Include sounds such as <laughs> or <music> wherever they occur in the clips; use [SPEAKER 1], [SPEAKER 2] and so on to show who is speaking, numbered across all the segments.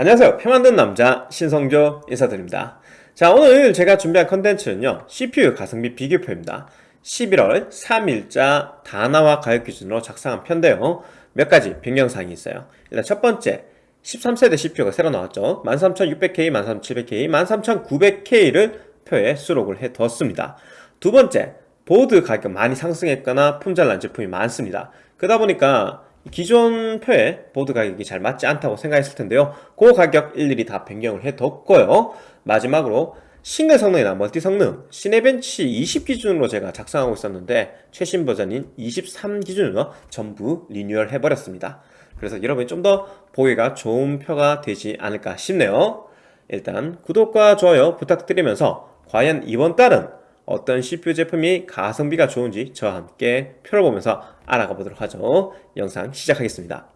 [SPEAKER 1] 안녕하세요. 표 만든 남자 신성조 인사드립니다. 자 오늘 제가 준비한 컨텐츠는요 CPU 가성비 비교표입니다. 11월 3일자 다나와 가격 기준으로 작성한 편인데요. 몇 가지 변경사항이 있어요. 일단 첫 번째 13세대 CPU가 새로 나왔죠. 13600K, 13700K, 13900K를 표에 수록을 해 뒀습니다. 두 번째 보드 가격 많이 상승했거나 품절난 제품이 많습니다. 그러다 보니까 기존 표에 보드 가격이 잘 맞지 않다고 생각했을 텐데요. 그 가격 일일이 다 변경을 해뒀고요. 마지막으로 싱글 성능이나 멀티 성능 시네벤치 20 기준으로 제가 작성하고 있었는데 최신 버전인 23 기준으로 전부 리뉴얼 해버렸습니다. 그래서 여러분이 좀 더 보기가 좋은 표가 되지 않을까 싶네요. 일단 구독과 좋아요 부탁드리면서 과연 이번 달은 어떤 CPU 제품이 가성비가 좋은지 저와 함께 표를 보면서 알아가 보도록 하죠. 영상 시작하겠습니다.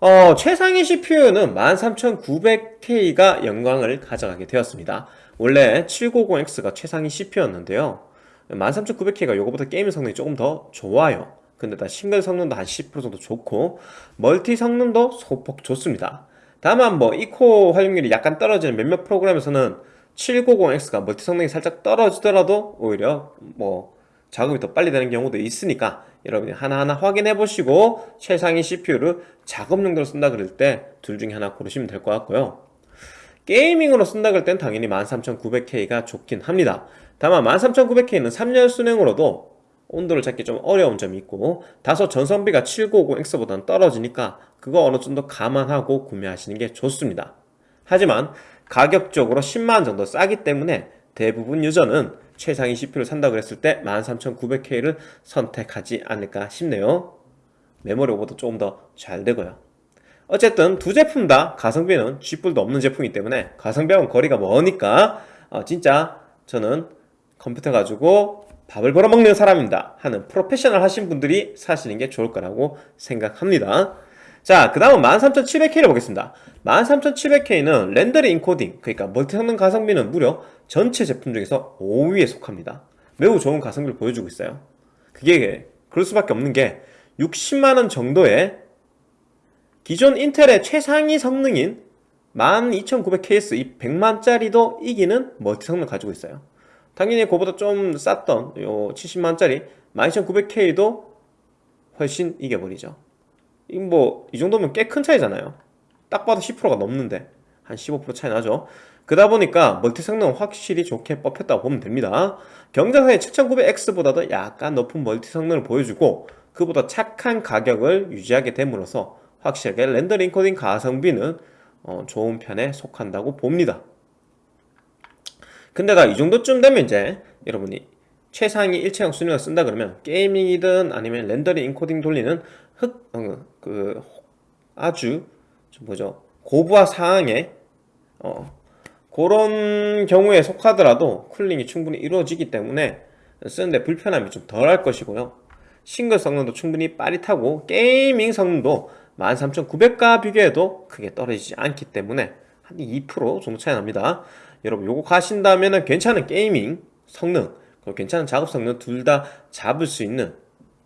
[SPEAKER 1] 어, 최상위 CPU는 13900K가 영광을 가져가게 되었습니다. 원래 7950X가 최상위 CPU였는데요. 13900K가 이거보다 게임 성능이 조금 더 좋아요. 근데 다 싱글 성능도 한 10% 정도 좋고 multi 성능도 소폭 좋습니다. 다만 뭐 E코어 활용률이 약간 떨어지는 몇몇 프로그램에서는 7950X가 multi 성능이 살짝 떨어지더라도 오히려 뭐 작업이 더 빨리 되는 경우도 있으니까 여러분이 하나하나 확인해 보시고 최상위 CPU를 작업 용도로 쓴다 그럴 때 둘 중에 하나 고르시면 될 것 같고요. 게이밍으로 쓴다 그럴 땐 당연히 13900K가 좋긴 합니다. 다만 13900K는 3열 순행으로도 온도를 잡기 좀 어려운 점이 있고 다소 전성비가 7950X보다는 떨어지니까 그거 어느 정도 감안하고 구매하시는 게 좋습니다. 하지만 가격적으로 10만원 정도 싸기 때문에 대부분 유저는 최상위 CPU를 산다고 그랬을 때 13900K를 선택하지 않을까 싶네요. 메모리 오버도 조금 더 잘 되고요. 어쨌든 두 제품 다 가성비는 쥐뿔도 없는 제품이기 때문에 가성비하고는 거리가 머니까 어, 진짜 저는 컴퓨터 가지고 밥을 벌어먹는 사람입니다 하는 프로페셔널 하신 분들이 사시는 게 좋을 거라고 생각합니다 자, 그 다음은 13700K를 보겠습니다. 13700K는 rendering encoding, 그러니까 multi 성능 가성비는 무려 전체 제품 중에서 5위에 속합니다. 매우 좋은 가성비를 보여주고 있어요. 그게 그럴 수밖에 없는 게 60만원 정도의 기존 인텔의 최상위 성능인 12900KS 이 100만짜리도 이기는 멀티 성능 을 가지고 있어요. 당연히 그보다 좀 쌌던 요 70만짜리 12900K도 훨씬 이겨버리죠. 뭐 이 정도면 꽤 큰 차이잖아요. 딱 봐도 10%가 넘는데 한 15% 차이 나죠. 그러다 보니까 멀티 성능은 확실히 좋게 뽑혔다고 보면 됩니다. 경쟁사의 7900X보다도 약간 높은 multi 성능을 보여주고 그보다 착한 가격을 유지하게 됨으로써 확실하게 rendering encoding 가성비는 어, 좋은 편에 속한다고 봅니다. 근데가 이 정도쯤 되면 이제 여러분이 최상위 일체형 수랭을 쓴다 그러면 gaming이든 아니면 rendering encoding 돌리는 흑, 어, 그 아주 뭐죠? 고부하 사항에 어, 그런 경우에 속하더라도 cooling이 충분히 이루어지기 때문에 쓰는데 불편함이 좀 덜할 것이고요. 싱글 성능도 충분히 빠릿하고 gaming 성능도 13900과 비교해도 크게 떨어지지 않기 때문에 한 2% 정도 차이 납니다. 여러분 요거 가신다면 괜찮은 gaming 성능 그리고 괜찮은 작업 성능 둘 다 잡을 수 있는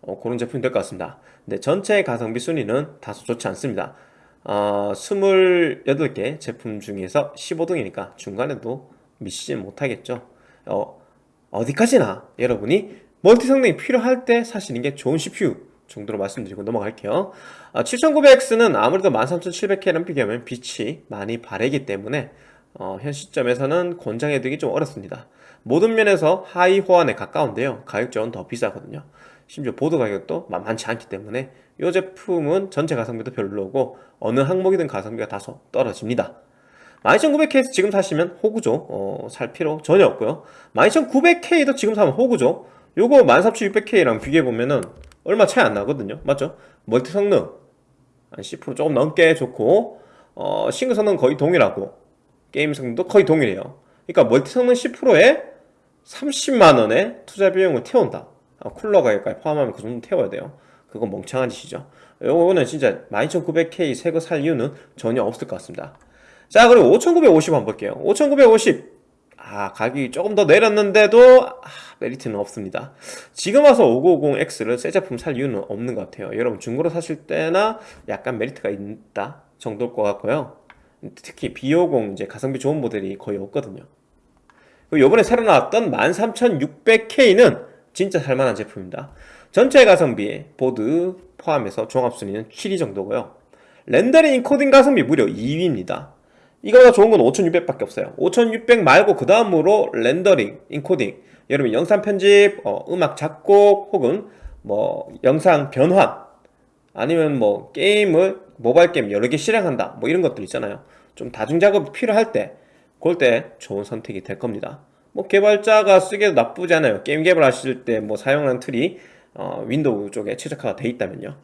[SPEAKER 1] 어, 그런 제품이 될 것 같습니다 근데 전체 가성비 순위는 다소 좋지 않습니다. 어, 28개 제품 중에서 15등이니까 중간에도 미치지 못하겠죠. 어, 어디까지나 여러분이 multi 성능이 필요할 때 사시는 게 좋은 CPU 정도로 말씀드리고 넘어갈게요. 어, 7900X는 아무래도 13700K랑 비교하면 빛이 많이 바래기 때문에 어, 현 시점에서는 권장해드리기 좀 어렵습니다. 모든 면에서 하위 호환에 가까운데요. 가격적으론 더 비싸거든요 심지어 보드 가격도 만만치 않기 때문에 이 제품은 전체 가성비도 별로고 어느 항목이든 가성비가 다소 떨어집니다. 12900K 지금 사시면 호구죠 어, 살 필요 전혀 없고요. 12900K도 지금 사면 호구죠 요거 13600K랑 비교해보면은 얼마 차이 안 나거든요. 맞죠? multi 성능 한 10% 조금 넘게 좋고 어, 싱글 성능 거의 동일하고 게임 성능도 거의 동일해요. 그러니까 multi 성능 10%에 30만원의 투자 비용을 태운다. 아, 쿨러 가격까지 포함하면 그 정도 태워야 돼요. 그건 멍청한 짓이죠. 요거는 진짜 12900K 새거 살 이유는 전혀 없을 것 같습니다. 자 그리고 5950 한번 볼게요. 5950 아 가격이 조금 더 내렸는데도 아, 메리트는 없습니다. 지금 와서 5950X를 새 제품 살 이유는 없는 것 같아요. 여러분 중고로 사실 때나 약간 메리트가 있다 정도일 것 같고요. 특히 B50 이제 가성비 좋은 모델이 거의 없거든요. 그리고 요번에 새로 나왔던 13600K는 진짜 살만한 제품입니다. 전체 가성비 보드 포함해서 종합순위는 7위 정도고요. rendering encoding 가성비 무려 2위입니다. 이거보다 좋은 건 5600밖에 없어요. 5600 말고 그 다음으로 rendering encoding 여러분 영상 편집 어, 음악 작곡 혹은 뭐 영상 변환 아니면 뭐 게임을 모바일 게임 여러 개 실행한다 뭐 이런 것들 있잖아요. 좀 다중 작업이 필요할 때 그럴 때 좋은 선택이 될 겁니다 뭐 개발자가 쓰기도 나쁘지 않아요. 게임 개발하실 때 뭐 사용하는 tool이 어, 윈도우 쪽에 최적화가 돼 있다면요.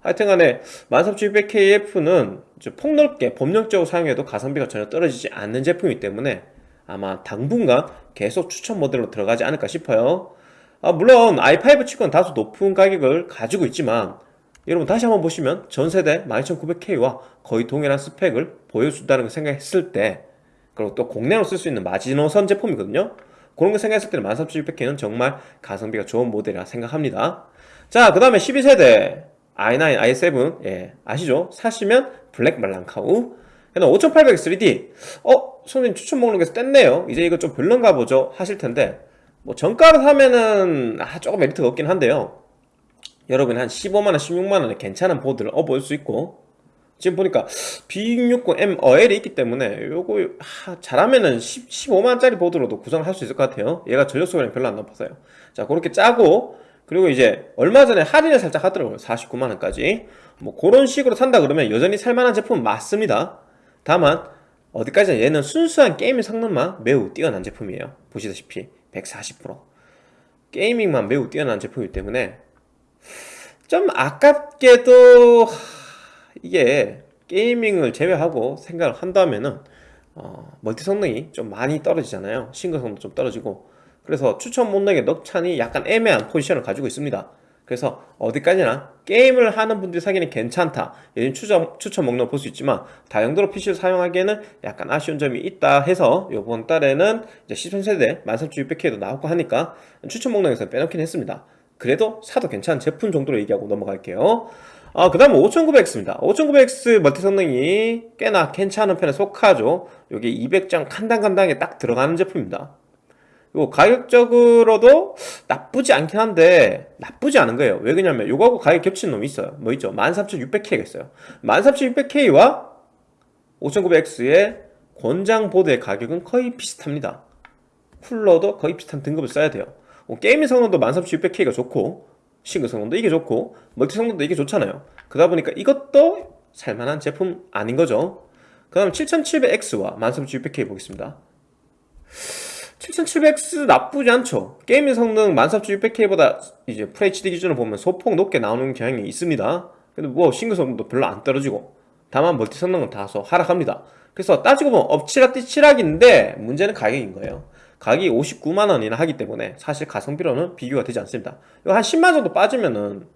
[SPEAKER 1] 하여튼간에 13600KF는 폭넓게 범용적으로 사용해도 가성비가 전혀 떨어지지 않는 제품이기 때문에 아마 당분간 계속 추천 모델로 들어가지 않을까 싶어요. 아, 물론 i5 치고는 다소 높은 가격을 가지고 있지만 여러분 다시 한번 보시면 전세대 12900K와 거의 동일한 스펙을 보여준다는 걸 생각했을 때 그리고 또 국내로 쓸 수 있는 마지노선 제품이거든요. 그런 거 생각했을 때는 13600K는 정말 가성비가 좋은 모델이라 생각합니다. 자 그 다음에 12세대 i9, i7 예 아시죠? 사시면 블랙 말랑카우. 그다음 5800 3D 어? 선생님 추천 목록에서 뗐네요. 이제 이거 좀 별론가 보죠. 하실 텐데. 뭐 정가로 사면은 아, 조금 메리트가 없긴 한데요. 여러분 한 15만원 16만원에 괜찮은 보드를 얻을 수 있고 지금 보니까 B660M 어엘이 있기 때문에 요거 하, 잘하면은 10, 15만원짜리 보드로도 구성을 할수 있을 것 같아요. 얘가 전력 소비량 별로 안 높아서요. 자 그렇게 짜고 그리고 이제 얼마 전에 할인을 살짝 하더라고요. 49만원까지. 뭐 그런 식으로 산다 그러면 여전히 살만한 제품은 맞습니다. 다만 어디까지나 얘는 순수한 게임 성능만 매우 뛰어난 제품이에요. 보시다시피 140% gaming만 매우 뛰어난 제품이기 때문에 좀 아깝게도 이게 gaming을 제외하고 생각을 한다면은 어, multi 성능이 좀 많이 떨어지잖아요. 싱글 성능도 좀 떨어지고. 그래서 추천 목록에 넣자니 약간 애매한 포지션을 가지고 있습니다. 그래서 어디까지나 게임을 하는 분들이 사기는 괜찮다. 요즘 추천, 추천 목록 볼 수 있지만 다용도로 PC를 사용하기에는 약간 아쉬운 점이 있다 해서 이번 달에는 이제 13세대 13600K도 나오고 하니까 추천 목록에서 빼놓긴 했습니다. 그래도 사도 괜찮은 제품 정도로 얘기하고 넘어갈게요 아, 그 다음 5900X입니다. 5900X 멀티 성능이 꽤나 괜찮은 편에 속하죠. 여기 200장 칸당칸당에 딱 들어가는 제품입니다. 요 가격적으로도 나쁘지 않긴 한데 나쁘지 않은 거예요. 왜 그러냐면 요거하고 가격 겹치는 놈이 있어요. 뭐 있죠? 13600K가 있어요. 13600K와 5900X의 권장 보드의 가격은 거의 비슷합니다. 쿨러도 거의 비슷한 등급을 써야 돼요. 뭐 gaming 성능도 13600K가 좋고 싱글 성능도 이게 좋고 multi 성능도 이게 좋잖아요. 그러다 보니까 이것도 살만한 제품 아닌 거죠. 그 다음 7700X와 13600K 보겠습니다. 7700X 나쁘지 않죠. gaming 성능 13600K보다 이제 FHD 기준으로 보면 소폭 높게 나오는 경향이 있습니다. 근데 뭐 싱글 성능도 별로 안 떨어지고 다만 멀티 성능은 다소 하락합니다. 그래서 따지고 보면 엎치락뒤치락인데 문제는 가격인 거예요 가격이 59만원이나 하기 때문에 사실 가성비로는 비교가 되지 않습니다. 한 10만원 정도 빠지면은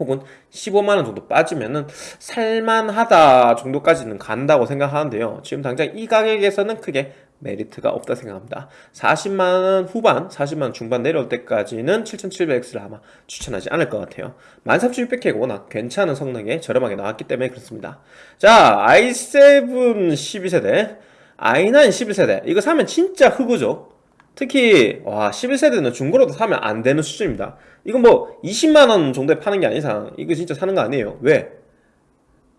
[SPEAKER 1] 혹은 15만원 정도 빠지면은 살만하다 정도까지는 간다고 생각하는데요. 지금 당장 이 가격에서는 크게 메리트가 없다 생각합니다. 40만원 후반 40만원 중반 내려올 때까지는 7700X를 아마 추천하지 않을 것 같아요. 13600K가 워낙 괜찮은 성능에 저렴하게 나왔기 때문에 그렇습니다. 자 i7 12세대 i9 11세대. 이거 사면 진짜 흑우죠. 특히 와 11세대는 중고로도 사면 안 되는 수준입니다. 이건 뭐 20만원 정도에 파는 게 아닌 이상 이거 진짜 사는 거 아니에요. 왜?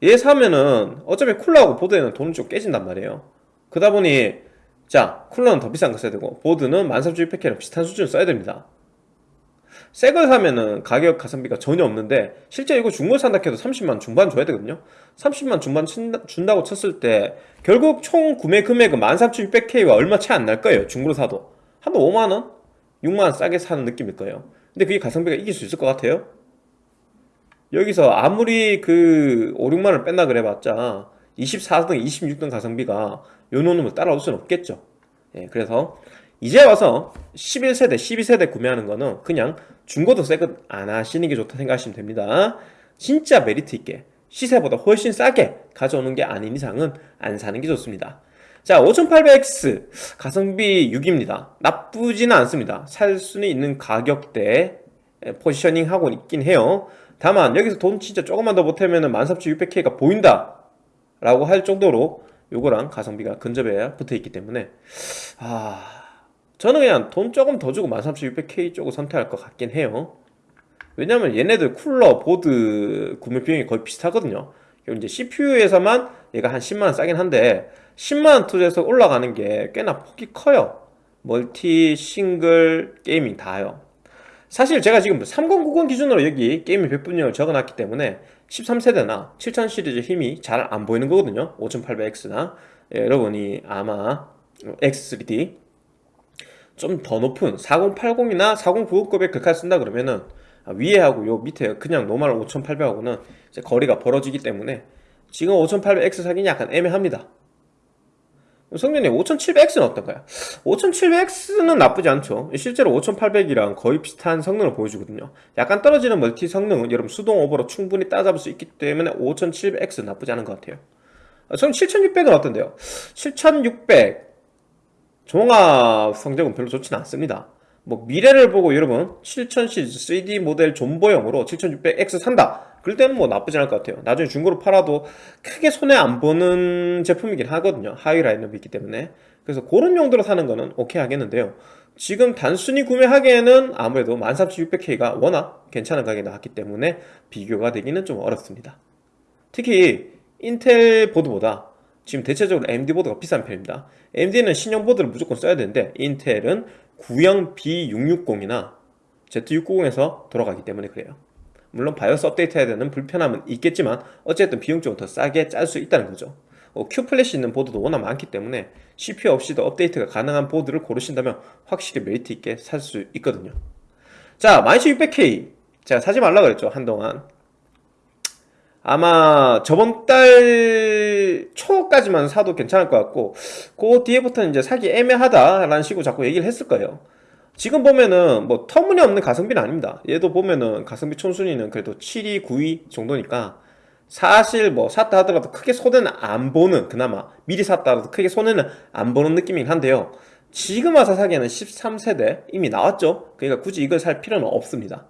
[SPEAKER 1] 얘 사면은 어차피 쿨러하고 보드에는 돈이 좀 깨진단 말이에요. 그러다 보니 자 쿨러는 더 비싼 거 써야 되고 보드는 13600K랑 비슷한 수준을 써야 됩니다 새 걸 사면은 가격 가성비가 전혀 없는데 실제 이거 중고 산다 해도 30만 중반 줘야 되거든요 30만 중반 준다고 쳤을 때 결국 총 구매 금액은 13600K와 얼마 차이 안날 거예요 중고로 사도 한 5만원? 6만원 싸게 사는 느낌일 거예요 근데 그게 가성비가 이길 수 있을 것 같아요? 여기서 아무리 그 5, 6만원 뺀다 그래봤자 24등, 26등 가성비가 요 놈을 따라올 수는 없겠죠 예, 그래서 이제 와서 11세대, 12세대 구매하는 거는 그냥 중고도 새것 안 하시는 게 좋다 생각하시면 됩니다. 진짜 메리트 있게 시세보다 훨씬 싸게 가져오는 게 아닌 이상은 안 사는 게 좋습니다. 자 5800X 가성비 6입니다. 나쁘지는 않습니다. 살 수는 있는 가격대 포지셔닝 하고 있긴 해요. 다만 여기서 돈 진짜 조금만 더 보태면 13600K가 보인다 라고 할 정도로 요거랑 가성비가 근접하게 붙어있기 때문에 아 저는 그냥 돈 조금 더 주고 13600K 쪽을 선택할 것 같긴 해요. 왜냐면 얘네들 쿨러, 보드 구매 비용이 거의 비슷하거든요. 이제 CPU에서만 얘가 한 10만원 싸긴 한데 10만원 투자해서 올라가는 게 꽤나 폭이 커요. multi, 싱글, gaming 다요. 사실 제가 지금 3090 기준으로 여기 게임의 백분율을 적어놨기 때문에 13세대나 7000 시리즈 힘이 잘 안 보이는 거거든요. 5800X나. 예, 여러분이 아마 X3D 좀 더 높은 4080이나 4090급의 글카를 쓴다 그러면은 아, 위에 하고 요 밑에 그냥 normal 5800하고는 이제 거리가 벌어지기 때문에 지금 5800X 사기는 약간 애매합니다 성년님 5700X는 어떤가요? 5700X는 나쁘지 않죠 실제로 5800이랑 거의 비슷한 성능을 보여주거든요 약간 떨어지는 멀티 성능은 여러분 수동 오버로 충분히 따잡을 수 있기 때문에 5700X 는 나쁘지 않은 것 같아요 저는 7600은 어떤데요? 7600 종합 성적은 별로 좋지는 않습니다. 뭐 미래를 보고 여러분 7000 시리즈 3D 모델 존버용으로 7600X 산다. 그럴 때는 뭐 나쁘지 않을 것 같아요. 나중에 중고로 팔아도 크게 손해 안 보는 제품이긴 하거든요. 하위 라인업이 있기 때문에. 그래서 그런 용도로 사는 거는 오케이 하겠는데요. 지금 단순히 구매하기에는 아무래도 13600K가 워낙 괜찮은 가격에 나왔기 때문에 비교가 되기는 좀 어렵습니다. 특히 인텔 보드보다 지금 대체적으로 AMD 보드가 비싼 편입니다. AMD는 신형 보드를 무조건 써야 되는데 인텔은 구형 B660이나 Z690에서 돌아가기 때문에 그래요. 물론 바이오스 업데이트 해야 되는 불편함은 있겠지만 어쨌든 비용적으로 더 싸게 짤 수 있다는 거죠. 어, Q플래시 있는 보드도 워낙 많기 때문에 CPU 없이도 업데이트가 가능한 보드를 고르신다면 확실히 메리트 있게 살 수 있거든요. 자 12600K 제가 사지 말라 그랬죠 한동안 아마 저번 달 초까지만 사도 괜찮을 것 같고 그 뒤에부터는 이제 사기 애매하다라는 식으로 자꾸 얘기를 했을 거예요. 지금 보면은 뭐 터무니없는 가성비는 아닙니다. 얘도 보면은 가성비 촌순위는 그래도 7위, 9위 정도니까 사실 뭐 샀다 하더라도 크게 손해는 안 보는 그나마 미리 샀다 하더라도 크게 손해는 안 보는 느낌이긴 한데요. 지금 와서 사기에는 13세대 이미 나왔죠. 그러니까 굳이 이걸 살 필요는 없습니다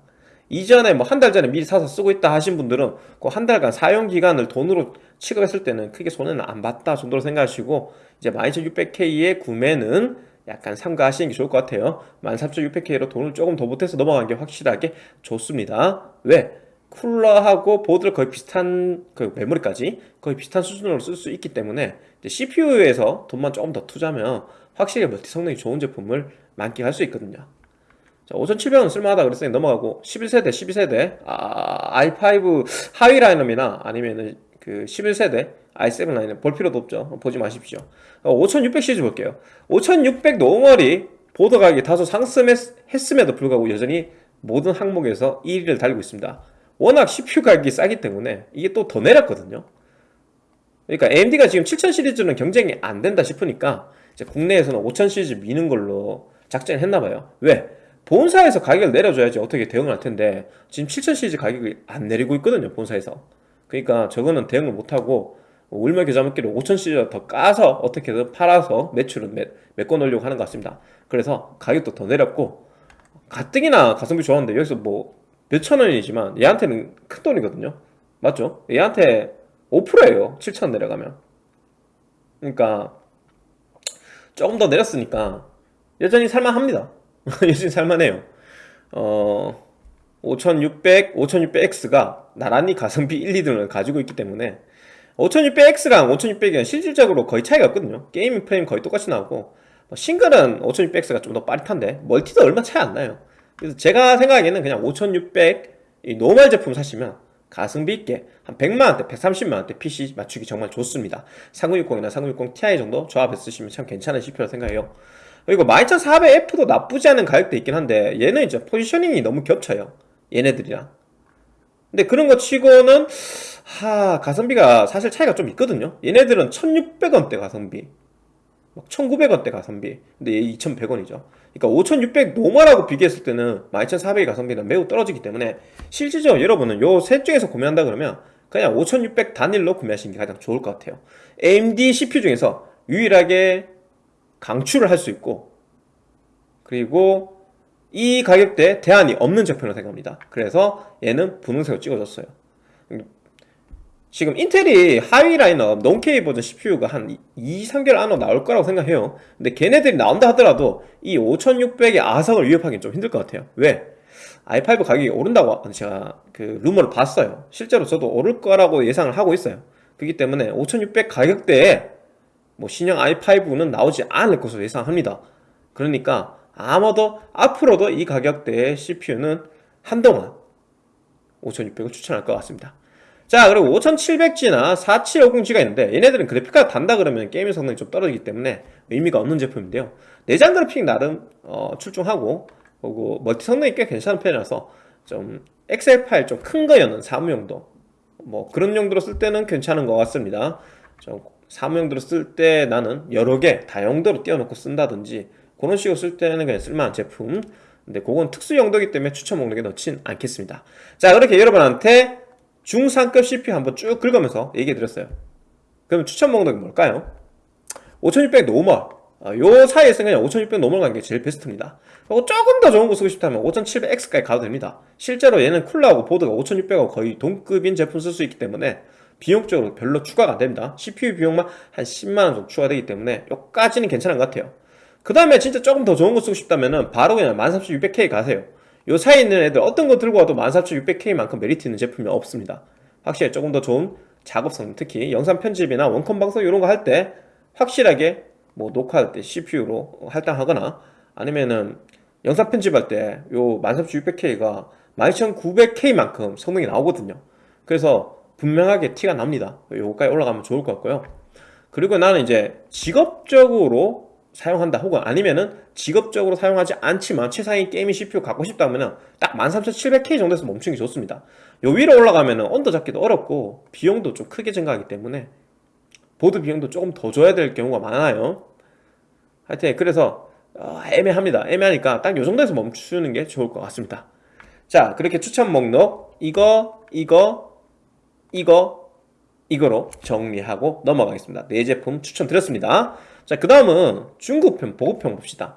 [SPEAKER 1] 이전에 뭐 한 달 전에 미리 사서 쓰고 있다 하신 분들은 그 한 달간 사용 기간을 돈으로 취급했을 때는 크게 손해는 안 봤다 정도로 생각하시고 이제 12600K의 구매는 약간 삼가하시는 게 좋을 것 같아요. 13600K로 돈을 조금 더 보태서 넘어간 게 확실하게 좋습니다. 왜? 쿨러하고 보드를 거의 비슷한 그 메모리까지 거의 비슷한 수준으로 쓸 수 있기 때문에 CPU에서 돈만 조금 더 투자하면 확실히 멀티 성능이 좋은 제품을 만끽할 수 있거든요 자, 5700은 쓸만하다 그랬으니 넘어가고 11세대 12세대 아, i5 하위 라인업이나 아니면은 그 11세대 i7 라인업 볼 필요도 없죠. 보지 마십시오. 5600 어, 시리즈 볼게요. 5600 normal이 보드 가격이 다소 상승했음에도 불구하고 여전히 모든 항목에서 1위를 달리고 있습니다. 워낙 CPU 가격이 싸기 때문에 이게 또 더 내렸거든요. 그러니까 AMD가 지금 7000 시리즈는 경쟁이 안 된다 싶으니까 국내에서는 5000 시리즈 미는 걸로 작전을 했나봐요. 왜? 본사에서 가격을 내려줘야지 어떻게 대응을 할 텐데 지금 7000 시리즈 가격이 안 내리고 있거든요 본사에서. 그러니까 저거는 대응을 못하고 울며 겨자 먹기로 5000 시리즈 더 까서 어떻게든 팔아서 매출을 메, 메꿔놓으려고 하는 것 같습니다. 그래서 가격도 더 내렸고 가뜩이나 가성비 좋았는데 여기서 뭐 몇천 원이지만 얘한테는 큰 돈이거든요. 맞죠? 얘한테 5%예요 7천 내려가면. 그러니까 조금 더 내렸으니까 여전히 살만합니다 <laughs> 여전히 살만해요. 어 5600, 5600X가 나란히 가성비 1, 2등을 가지고 있기 때문에 5600X랑 5600은 실질적으로 거의 차이가 없거든요. gaming 프레임 거의 똑같이 나오고 뭐 싱글은 5600X가 좀 더 빠릿한데 멀티도 얼마 차이 안 나요. 그래서 제가 생각하기에는 그냥 5600이 normal 제품 사시면 가성비 있게 한 100만원대, 130만원대 PC 맞추기 정말 좋습니다. 3060이나 3060 Ti 정도 조합해서 쓰시면 참 괜찮은 CPU라 생각해요 그리고 12400F도 나쁘지 않은 가격대 있긴 한데 얘는 이제 포지셔닝이 너무 겹쳐요. 얘네들이랑. 근데 그런 거 치고는 하 가성비가 사실 차이가 좀 있거든요. 얘네들은 1600원대 가성비 1900원대 가성비. 근데 얘 2100원이죠. 그러니까 5600 노멀하고 비교했을 때는 12400의 가성비는 매우 떨어지기 때문에 실질적으로 여러분은 요 셋 중에서 구매한다 그러면 그냥 5600 단일로 구매하시는 게 가장 좋을 것 같아요. AMD CPU 중에서 유일하게 강추를 할 수 있고 그리고 이 가격대에 대안이 없는 제품으로 생각합니다. 그래서 얘는 분홍색으로 찍어줬어요. 지금 인텔이 하위 라인업 논케이 버전 CPU가 한 2, 3개월 안으로 나올 거라고 생각해요. 근데 걔네들이 나온다 하더라도 이 5600의 아성을 위협하기는 좀 힘들 것 같아요. 왜? i5 가격이 오른다고 제가 그 루머를 봤어요. 실제로 저도 오를 거라고 예상을 하고 있어요. 그렇기 때문에 5600 가격대에 뭐 신형 i5는 나오지 않을 것으로 예상합니다. 그러니까 아마도 앞으로도 이 가격대의 CPU는 한동안 5600을 추천할 것 같습니다. 자 그리고 5700G나 4750G가 있는데 얘네들은 그래픽카드 단다 그러면 게임 성능이 좀 떨어지기 때문에 의미가 없는 제품인데요. 내장 그래픽 나름 어, 출중하고 그리고 멀티 성능이 꽤 괜찮은 편이라서 좀 엑셀 파일 좀 큰 거 여는 사무용도 뭐 그런 용도로 쓸 때는 괜찮은 것 같습니다. 좀 사무용도로 쓸 때 나는 여러 개 다용도로 띄워놓고 쓴다든지 그런 식으로 쓸 때는 그냥 쓸만한 제품. 근데 그건 특수 용도이기 때문에 추천 목록에 넣진 않겠습니다. 자 그렇게 여러분한테 중상급 CPU 한번 쭉 긁으면서 얘기해 드렸어요. 그럼 추천 목록이 뭘까요? 5600 normal. 어, 요 사이에서 그냥 5600 normal 가는 게 제일 베스트입니다. 그리고 조금 더 좋은 거 쓰고 싶다면 5700X까지 가도 됩니다. 실제로 얘는 쿨러하고 보드가 5600하고 거의 동급인 제품 쓸 수 있기 때문에 비용적으로 별로 추가가 안됩니다. CPU 비용만 한 10만원 정도 추가되기 때문에 요까지는 괜찮은 것 같아요. 그 다음에 진짜 조금 더 좋은 거 쓰고 싶다면 바로 그냥 13600K 가세요. 요 사이에 있는 애들 어떤 거 들고 와도 14600K만큼 메리트 있는 제품이 없습니다. 확실히 조금 더 좋은 작업성 특히 영상 편집이나 원컴 방송 이런 거 할 때 확실하게 뭐 녹화할 때 CPU로 할당하거나 아니면은 영상 편집할 때 요 13600K가 12900K만큼 성능이 나오거든요. 그래서 분명하게 티가 납니다. 요거까지 올라가면 좋을 것 같고요. 그리고 나는 이제 직업적으로 사용한다 혹은 아니면은 직업적으로 사용하지 않지만 최상위 gaming CPU 갖고 싶다면 딱 13700K 정도에서 멈추는 게 좋습니다. 요 위로 올라가면 언더 잡기도 어렵고 비용도 좀 크게 증가하기 때문에 보드 비용도 조금 더 줘야 될 경우가 많아요. 하여튼 그래서 어, 애매합니다. 애매하니까 딱 요 정도에서 멈추는 게 좋을 것 같습니다. 자 그렇게 추천 목록. 이거 이거 이거 이거로 정리하고 넘어가겠습니다 네 제품 추천드렸습니다 자, 그 다음은 중국편, 보급편 봅시다.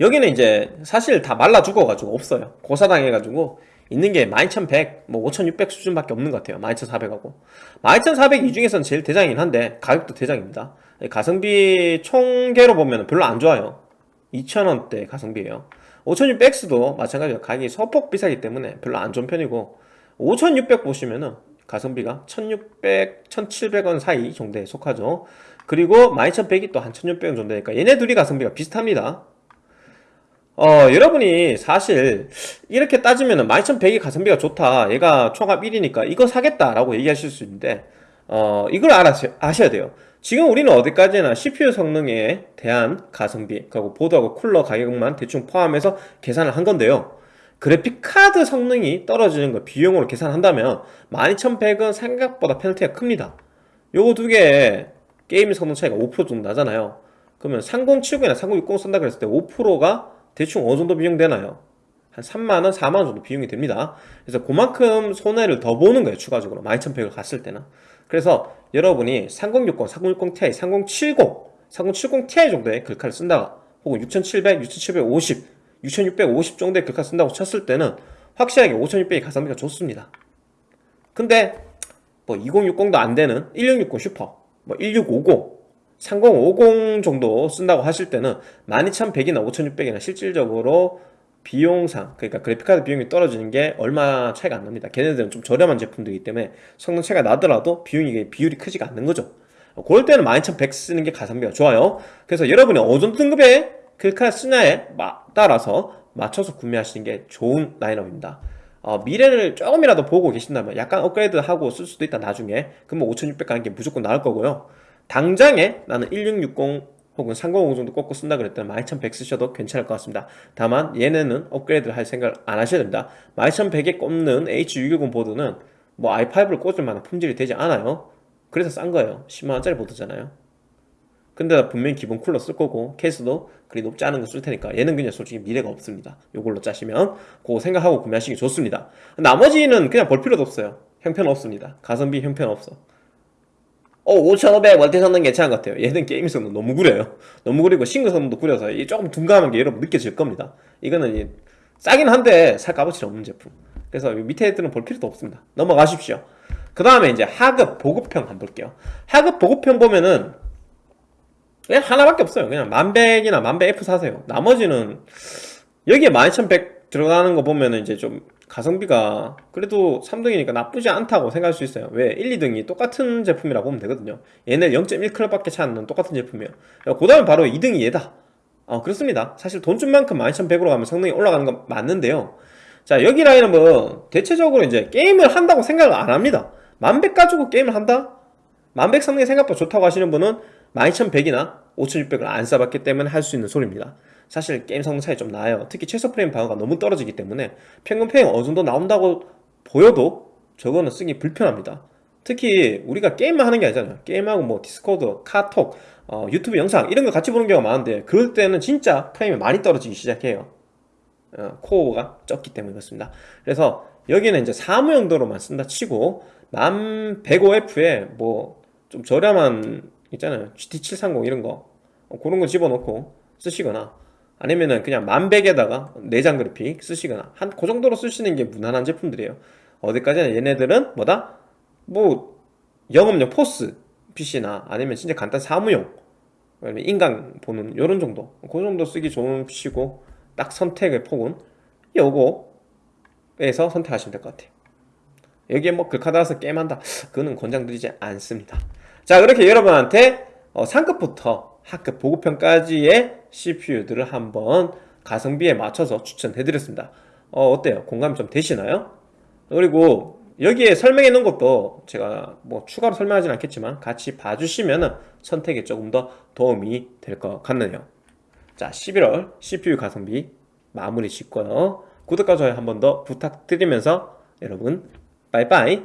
[SPEAKER 1] 여기는 이제 사실 다 말라 죽어가지고 없어요. 고사당해가지고 있는 게 12100, 뭐 5600 수준밖에 없는 것 같아요. 12400하고. 12400 이 중에서는 제일 대장이긴 한데 가격도 대장입니다. 가성비 총계로 보면 별로 안 좋아요. 2000원대 가성비예요. 5600X도 마찬가지로 가격이 소폭 비싸기 때문에 별로 안 좋은 편이고 5600 보시면은 가성비가 1600, 1700원 사이 정도에 속하죠. 그리고 12100이 또 한 1600원 정도 되니까 얘네 둘이 가성비가 비슷합니다. 어 여러분이 사실 이렇게 따지면 12100이 가성비가 좋다. 얘가 총합 1이니까 이거 사겠다 라고 얘기하실 수 있는데 어 이걸 알아셔, 아셔야 돼요. 지금 우리는 어디까지나 CPU 성능에 대한 가성비 그리고 보드하고 쿨러 가격만 대충 포함해서 계산을 한 건데요 그래픽카드 성능이 떨어지는 거 비용으로 계산한다면 12100은 생각보다 페널티가 큽니다. 요거 두 개 게임 성능 차이가 5% 정도 나잖아요. 그러면 3070이나 3060 쓴다 그랬을 때 5%가 대충 어느 정도 비용 되나요? 한 3만원, 4만원 정도 비용이 됩니다. 그래서 그만큼 손해를 더 보는 거예요 추가적으로. 12100을 갔을 때는. 그래서 여러분이 3060, 3060 Ti, 3070 3070 Ti 정도의 글카를 쓴다가 혹은 6700, 6750, 6650 정도의 글카 쓴다고 쳤을 때는 확실하게 5600이 가성비가 좋습니다. 근데 뭐 2060도 안되는 1660 슈퍼 뭐 1650, 3050 정도 쓴다고 하실 때는 12100이나 5600이나 실질적으로 비용상 그러니까 그래픽카드 비용이 떨어지는 게 얼마 차이가 안 납니다. 걔네들은 좀 저렴한 제품들이기 때문에 성능 차이가 나더라도 비용이 비율이 크지가 않는 거죠. 그럴 때는 12100 쓰는 게 가성비가 좋아요. 그래서 여러분이 어느 등급의 그래픽카드 쓰냐에 따라서 맞춰서 구매하시는 게 좋은 라인업입니다. 어, 미래를 조금이라도 보고 계신다면 약간 업그레이드하고 쓸 수도 있다 나중에. 그러면 5600 가는 게 무조건 나을 거고요. 당장에 나는 1660 혹은 3050 정도 꽂고 쓴다 그랬다면 12100 쓰셔도 괜찮을 것 같습니다. 다만 얘네는 업그레이드를 할 생각을 안 하셔야 됩니다. 12100에 꼽는 H610 보드는 뭐 i5를 꽂을 만한 품질이 되지 않아요. 그래서 싼 거예요. 10만원짜리 보드잖아요 근데 분명히 기본 쿨러 쓸 거고 케이스도 그리 높지 않은 거 쓸 테니까 얘는 그냥 솔직히 미래가 없습니다. 요걸로 짜시면 그거 생각하고 구매하시기 좋습니다. 나머지는 그냥 볼 필요도 없어요. 형편없습니다. 가성비 형편없어. 어 5500 월대 성능 괜찮은 것 같아요. 얘는 게임 성능 너무 구려요. 너무 구리고 싱글 성능도 구려서 이 조금 둔감한 게 여러분 느껴질 겁니다. 이거는 싸긴 한데 살 값어치 없는 제품. 그래서 밑에 애들은 볼 필요도 없습니다. 넘어가십시오. 그 다음에 이제 하급 보급형 한번 볼게요. 하급 보급형 보면은 그냥 하나밖에 없어요. 그냥 만백이나 만백 F 사세요. 나머지는 여기에 12100 들어가는 거 보면은 이제 좀 가성비가 그래도 3등이니까 나쁘지 않다고 생각할 수 있어요. 왜? 1, 2등이 똑같은 제품이라고 보면 되거든요. 얘네 0.1클럽밖에 차이 안 나는 똑같은 제품이에요. 그 다음에 바로 2등이 얘다. 어 그렇습니다. 사실 돈 준 만큼 12100으로 가면 성능이 올라가는 건 맞는데요. 자 여기 라인은 뭐 대체적으로 이제 게임을 한다고 생각을 안 합니다. 만백 가지고 게임을 한다? 만백 성능이 생각보다 좋다고 하시는 분은 12100이나 5600을 안 써봤기 때문에 할 수 있는 소리입니다. 사실 게임 성능 차이 좀 나요. 특히 최소 프레임 방어가 너무 떨어지기 때문에 평균 프레임 어느 정도 나온다고 보여도 저거는 쓰기 불편합니다. 특히 우리가 게임만 하는 게 아니잖아요. 게임하고 뭐 디스코드, 카톡, 어, 유튜브 영상 이런 거 같이 보는 경우가 많은데 그럴 때는 진짜 프레임이 많이 떨어지기 시작해요. 어, 코어가 적기 때문에 그렇습니다. 그래서 여기는 이제 사무 용도로만 쓴다 치고 1105F에 뭐 좀 저렴한 있잖아요. GT730 이런 거. 어, 그런 거 집어넣고 쓰시거나 아니면은 그냥 만백에다가 내장 그래픽 쓰시거나 한 그 정도로 쓰시는 게 무난한 제품들이에요. 어디까지나 얘네들은 뭐다? 뭐 영업용 포스 PC나 아니면 진짜 간단 사무용 아니면 인강 보는 요런 정도. 그 정도 쓰기 좋은 PC고 딱 선택의 폭은 요거에서 선택하시면 될 것 같아요. 여기에 뭐 글카 달아서 게임한다. 그거는 권장드리지 않습니다 자 그렇게 여러분한테 어, 상급부터 하급 보급형까지의 CPU들을 한번 가성비에 맞춰서 추천해드렸습니다 어, 어때요? 공감이 좀 되시나요? 그리고 여기에 설명해 놓은 것도 제가 뭐 추가로 설명하진 않겠지만 같이 봐주시면 선택에 조금 더 도움이 될 것 같네요 자 11월 CPU 가성비 마무리 짓고요 구독과 좋아요 한 번 더 부탁드리면서 여러분 빠이빠이